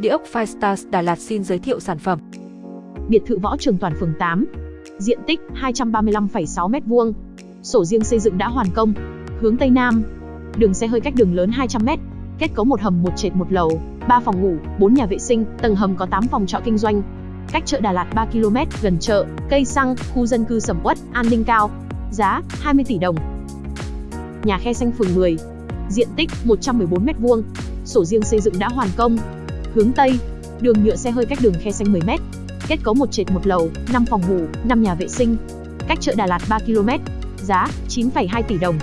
Địa ốc Five Stars Đà Lạt xin giới thiệu sản phẩm. Biệt thự Võ Trường Toàn phường 8. Diện tích 235,6 m2. Sổ riêng xây dựng đã hoàn công. Hướng Tây Nam. Đường xe hơi cách đường lớn 200 m. Kết cấu một hầm một trệt một lầu, 3 phòng ngủ, 4 nhà vệ sinh, tầng hầm có 8 phòng trọ kinh doanh. Cách chợ Đà Lạt 3 km, gần chợ, cây xăng, khu dân cư sầm uất, an ninh cao. Giá 20 tỷ đồng. Nhà khe xanh phường 10. Diện tích 114 m2. Sổ riêng xây dựng đã hoàn công. Hướng Tây, đường nhựa xe hơi cách đường khe xanh 10 m. Kết cấu một trệt một lầu, 5 phòng ngủ, 5 nhà vệ sinh. Cách chợ Đà Lạt 3 km. Giá 9,2 tỷ đồng.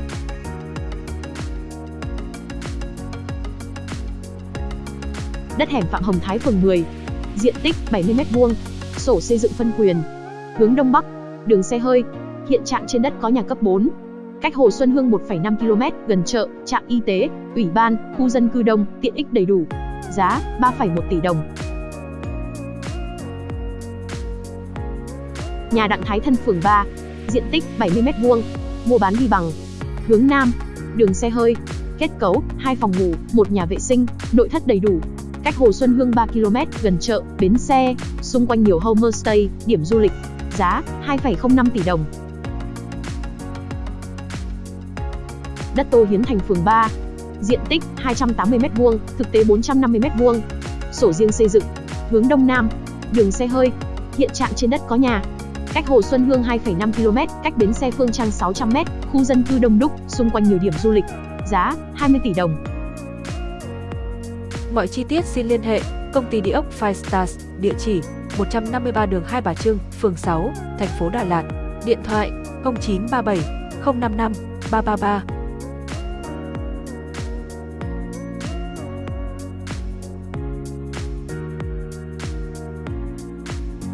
Đất hẻm Phạm Hồng Thái phường 10. Diện tích 70 m2. Sổ xây dựng phân quyền. Hướng đông bắc, đường xe hơi. Hiện trạng trên đất có nhà cấp 4, cách Hồ Xuân Hương 1,5 km, gần chợ, trạm y tế, ủy ban, khu dân cư đông, tiện ích đầy đủ. Giá 3,1 tỷ đồng. Nhà Đặng Thái Thân phường 3, diện tích 70 m2, mua bán đi bằng. Hướng Nam, đường xe hơi, kết cấu, 2 phòng ngủ, một nhà vệ sinh, nội thất đầy đủ. Cách Hồ Xuân Hương 3 km, gần chợ, bến xe, xung quanh nhiều homestay, điểm du lịch. Giá 2,05 tỷ đồng. Đất Tô Hiến Thành phường 3. Diện tích 280m2, thực tế 450m2. Sổ riêng xây dựng. Hướng Đông Nam. Đường xe hơi. Hiện trạng trên đất có nhà. Cách Hồ Xuân Hương 2,5 km, cách bến xe Phương Trang 600m, khu dân cư đông đúc, xung quanh nhiều điểm du lịch. Giá 20 tỷ đồng. Mọi chi tiết xin liên hệ công ty địa ốc Five Stars, địa chỉ 153 đường Hai Bà Trưng, phường 6, thành phố Đà Lạt. Điện thoại 0937 055 333